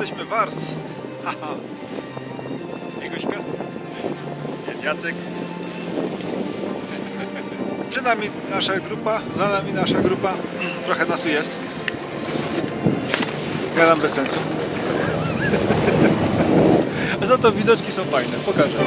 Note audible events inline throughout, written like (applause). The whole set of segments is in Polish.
jesteśmy Wars. (laughs) Haha. Jest Jacek. (laughs) Przed nami nasza grupa, za nami nasza grupa. Trochę nas tu jest. Gadam bez sensu. A (laughs) za to widoczki są fajne, pokażę.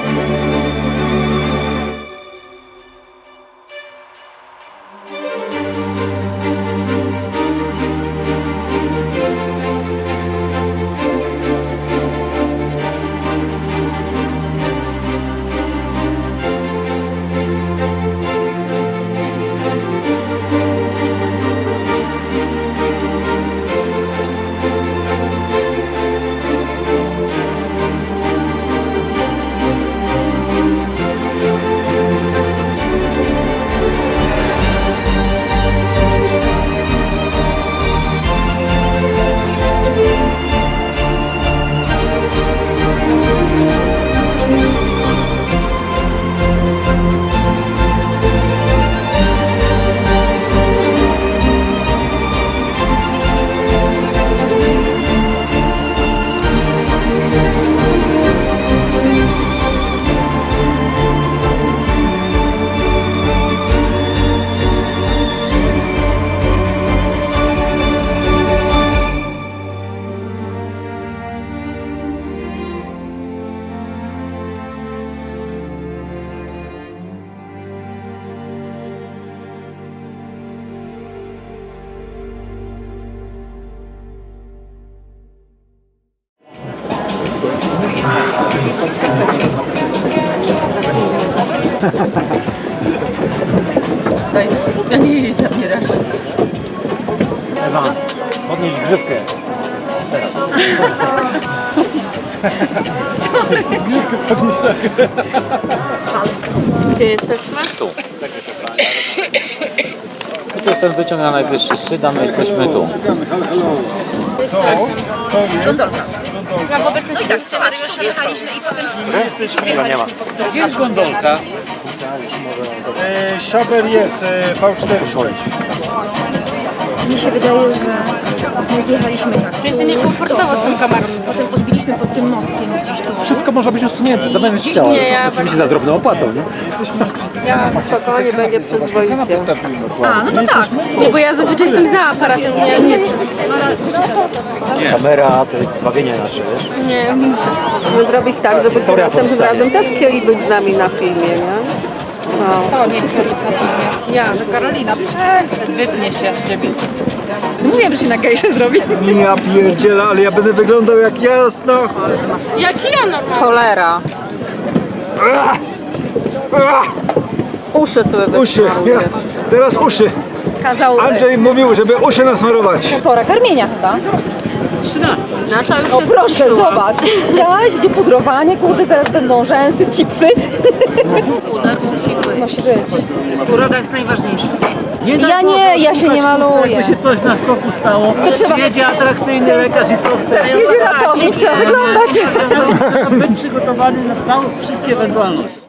Daj, ja nie jej zabierasz. Ewa, podnieś grzywkę. Grzywkę podnieś tak. Gdzie jesteśmy? Tu jest ten wyciąg na najwyższy szczyt, a my jesteśmy tu. Ja w obecności tak scenariusza jechaliśmy i potem nie ma. Gdzie jest gondolka? E, Szaber jest, e, V4. Mi się wydaje, że my zjechaliśmy tak. Czuję się niekomfortowo z tą kamerą. Potem odbiliśmy pod tym mostkiem gdzieś tu. Wszystko może być usunięte, zamiast chciała. Nie, ja, Oczywiście za drobną opłatą, nie? ja spokojnie będzie przyzwoicie. A, no to tak. Nie, bo ja zazwyczaj jestem za aparatem, nie, nie, Kamera to jest zbawienie nasze, wiesz? nie. Musimy zrobić tak, żeby Historia następnym powstanie. razem też chcieli być z nami na filmie, nie? No. Co nie chce być na filmie? Ja, że Karolina, przestań, wytnie się ciebie. Mówiłem, że się na gejsze zrobi. Ja pierdzielę, ale ja będę wyglądał jak jasno. Jak ja normalnie. Cholera. Uszy sobie Uszy, ja, teraz uszy. Kazał Andrzej mówił, żeby uszy nasmarować. pora karmienia chyba. Nasza już O proszę, zobacz. Widziałaś, gdzie pudrowanie, kurde, teraz będą rzęsy, chipsy. Puder musi być. Musi być. Uroda jest najważniejsza. Nie daj Ja nie, ja się nie maluję. Jakby się coś na skoku stało, To trzeba- jedzie atrakcyjny lekarz i co wtedy? Jedzie ratownik, trzeba wyglądać. Trzeba być przygotowany na całe, wszystkie ewentualności.